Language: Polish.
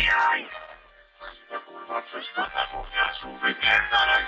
Zabijaj! Kurwa, coś to na wówniarzu wypierdalaj!